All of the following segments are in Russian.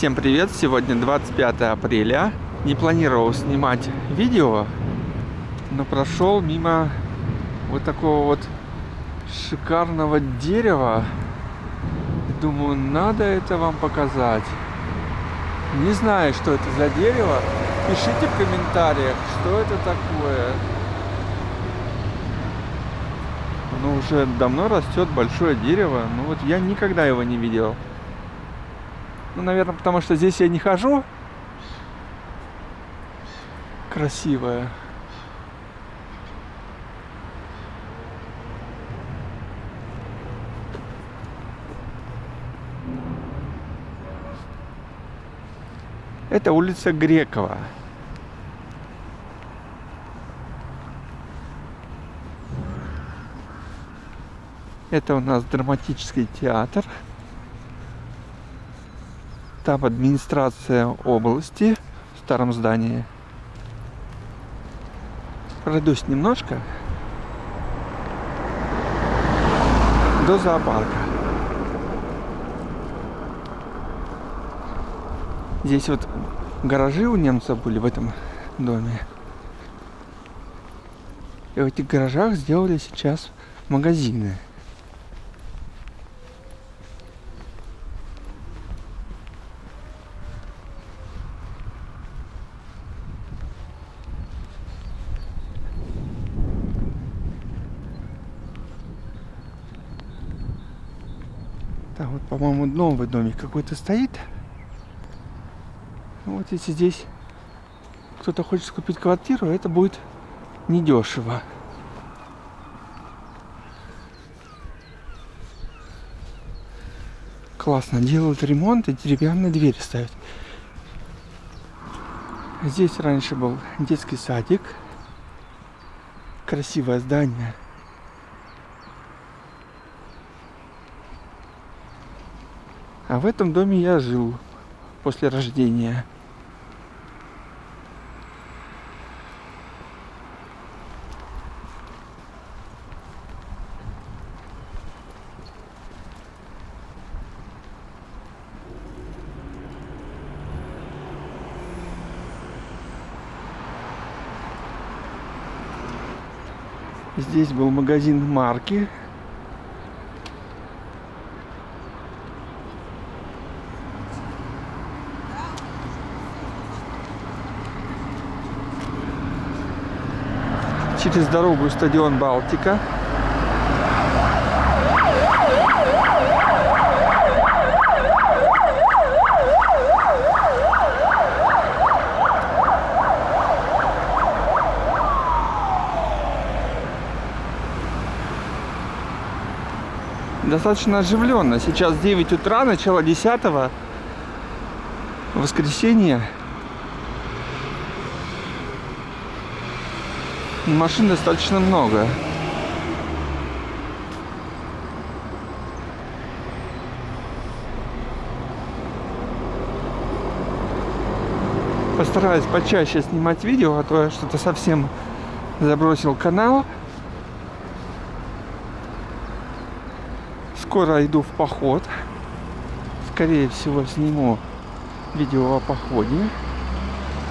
Всем привет! Сегодня 25 апреля. Не планировал снимать видео, но прошел мимо вот такого вот шикарного дерева. Думаю, надо это вам показать. Не знаю, что это за дерево. Пишите в комментариях, что это такое. Оно уже давно растет, большое дерево. Но вот я никогда его не видел. Ну, наверное, потому что здесь я не хожу. Красивая. Это улица Грекова. Это у нас драматический театр. Там администрация области в старом здании. Пройдусь немножко до зоопарка. Здесь вот гаражи у немцев были в этом доме. И в этих гаражах сделали сейчас магазины. Там вот, по-моему, новый домик какой-то стоит. Вот если здесь кто-то хочет купить квартиру, это будет недешево. Классно. Делают ремонт и деревянные двери ставят. Здесь раньше был детский садик. Красивое здание. А в этом доме я жил после рождения. Здесь был магазин марки. Через дорогу стадион Балтика. Достаточно оживленно. Сейчас 9 утра, начало 10 воскресенье. Машин достаточно много. Постараюсь почаще снимать видео, а то я что-то совсем забросил канал. Скоро иду в поход. Скорее всего сниму видео о походе.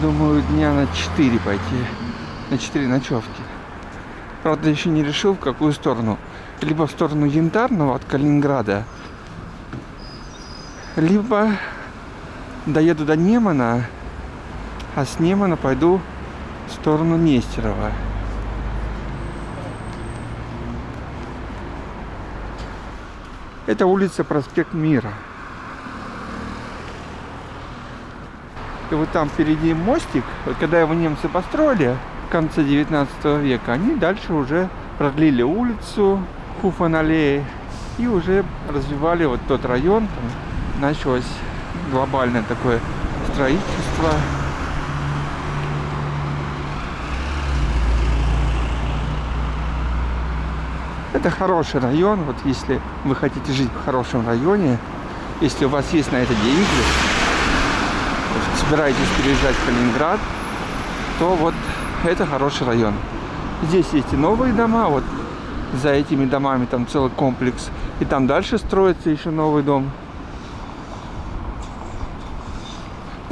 Думаю, дня на 4 пойти на 4 ночевки. Правда, еще не решил, в какую сторону. Либо в сторону Янтарного от Калининграда, либо доеду до Немана, а с Немана пойду в сторону Нестерова. Это улица Проспект Мира. И вот там впереди мостик, вот когда его немцы построили, конце 19 века, они дальше уже продлили улицу Хуфан-аллеи и уже развивали вот тот район. Там началось глобальное такое строительство. Это хороший район, вот если вы хотите жить в хорошем районе, если у вас есть на это деньги, собираетесь переезжать в Калининград, то вот это хороший район. Здесь есть и новые дома, вот за этими домами там целый комплекс. И там дальше строится еще новый дом.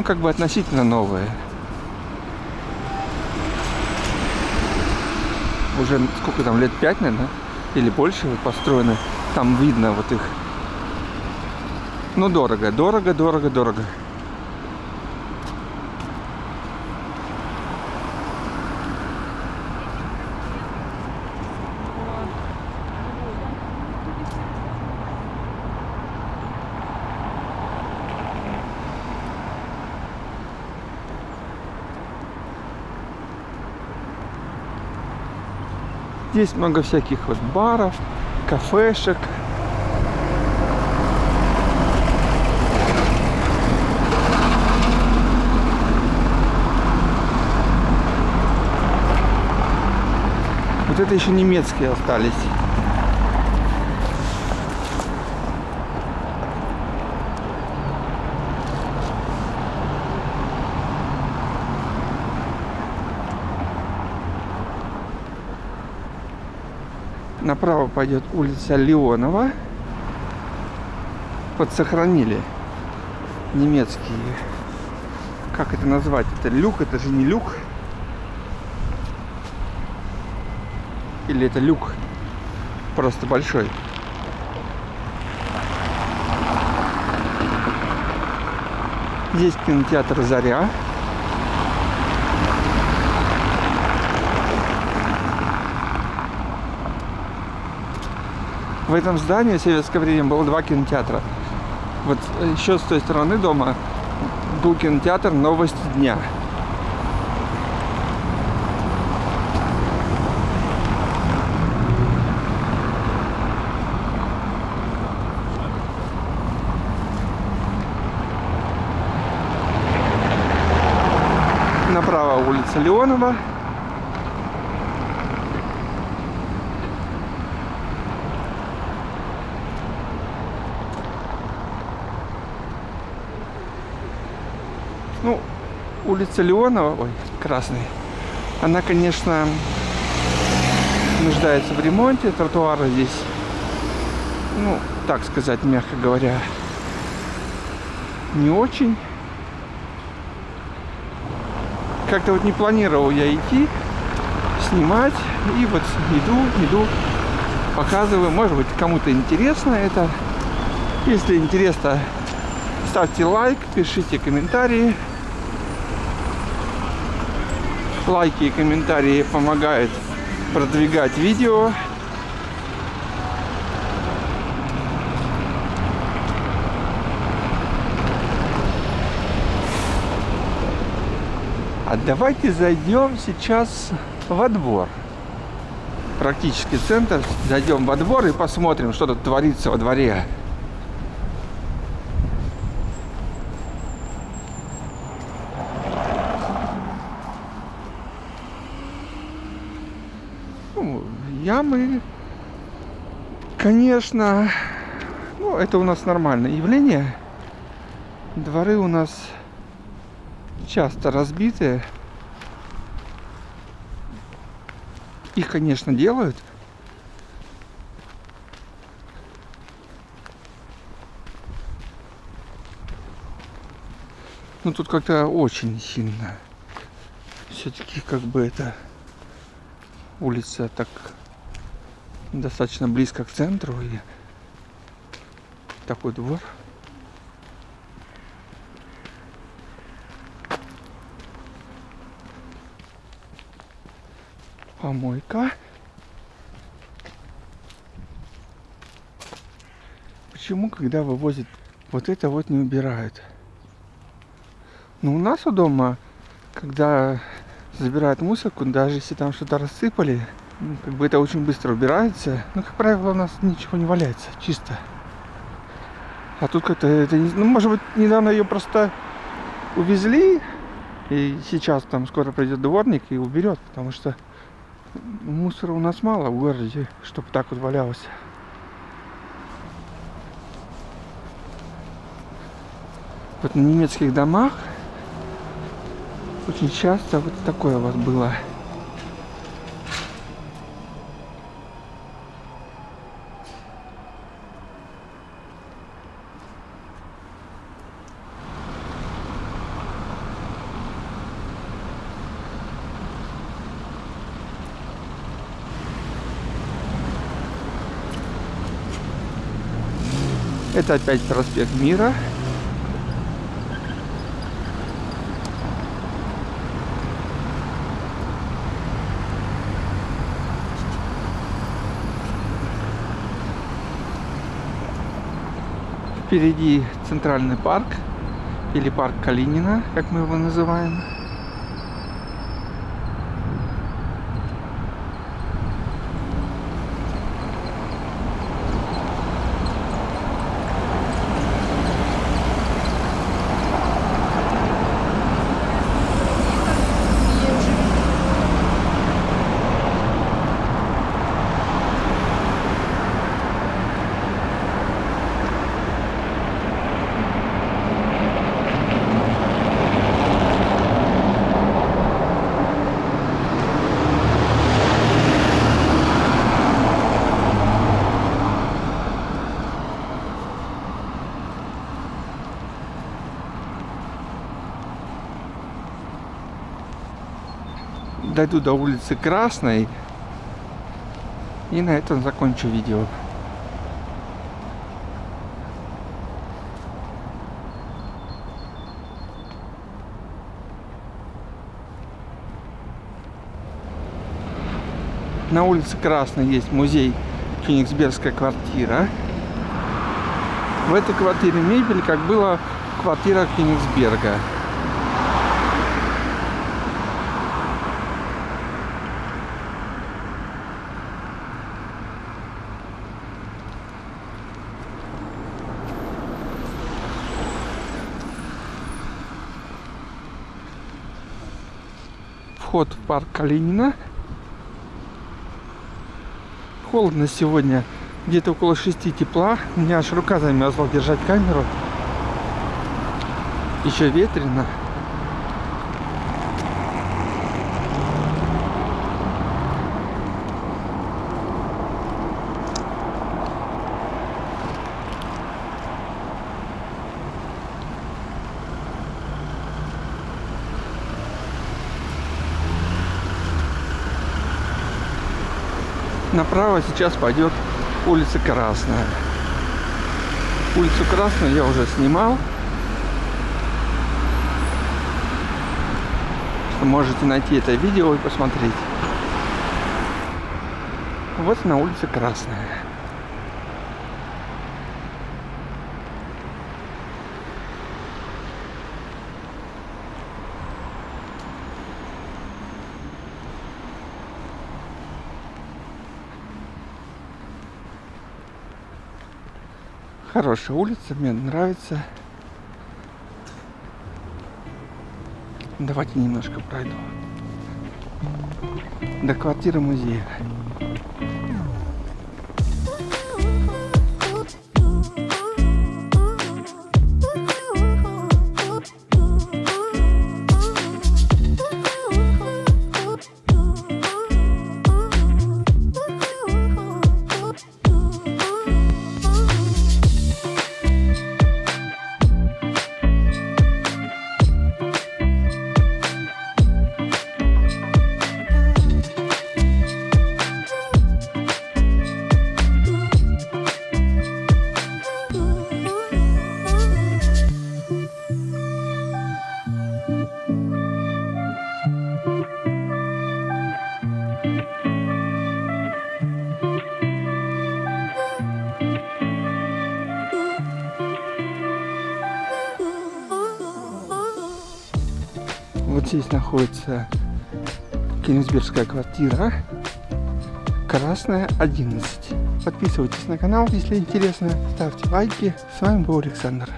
ну, как бы относительно новые. Уже сколько там, лет пять, наверное, или больше построены. Там видно вот их. Ну, дорого, дорого, дорого, дорого. Здесь много всяких вот баров, кафешек. Вот это еще немецкие остались. Направо пойдет улица Леонова. Вот сохранили немецкие. Как это назвать? Это люк, это же не люк. Или это люк просто большой. Здесь кинотеатр «Заря». В этом здании в советское время было два кинотеатра. Вот еще с той стороны дома был кинотеатр «Новости дня». Направо улица Леонова. Ну, улица Леонова, ой, красный, она, конечно, нуждается в ремонте. Тротуары здесь, ну, так сказать, мягко говоря, не очень. Как-то вот не планировал я идти, снимать. И вот иду, иду, показываю. Может быть, кому-то интересно это. Если интересно, ставьте лайк, пишите комментарии. Лайки и комментарии помогают продвигать видео. А давайте зайдем сейчас во двор. Практически центр. Зайдем во двор и посмотрим, что тут творится во дворе. Ну, ямы, конечно, ну, это у нас нормальное явление. Дворы у нас часто разбитые. Их, конечно, делают. Но тут как-то очень сильно. Все-таки как бы это улица так достаточно близко к центру и такой двор. Помойка. Почему, когда вывозят вот это вот не убирают? Ну, у нас у дома, когда забирают мусорку, даже если там что-то рассыпали, ну, как бы это очень быстро убирается. Ну, как правило, у нас ничего не валяется, чисто. А тут как-то это, ну, может быть, недавно ее просто увезли, и сейчас там скоро придет дворник и уберет, потому что мусора у нас мало в городе, чтобы так вот валялось. Вот на немецких домах очень часто вот такое вас было. Это опять проспект Мира. Впереди центральный парк или парк Калинина, как мы его называем. Дойду до улицы Красной. И на этом закончу видео. На улице Красной есть музей Кёнигсбергская квартира. В этой квартире мебель, как была квартира Кёнигсберга. Вход в парк Калинина. Холодно сегодня, где-то около 6 тепла. У меня аж рука замерзла держать камеру. Еще ветрено. Направо сейчас пойдет улица Красная. Улицу Красную я уже снимал. Можете найти это видео и посмотреть. Вот на улице Красная. Хорошая улица, мне нравится. Давайте немножко пройду. До квартиры музея. Здесь находится Кенигсбергская квартира. Красная 11. Подписывайтесь на канал, если интересно. Ставьте лайки. С вами был Александр.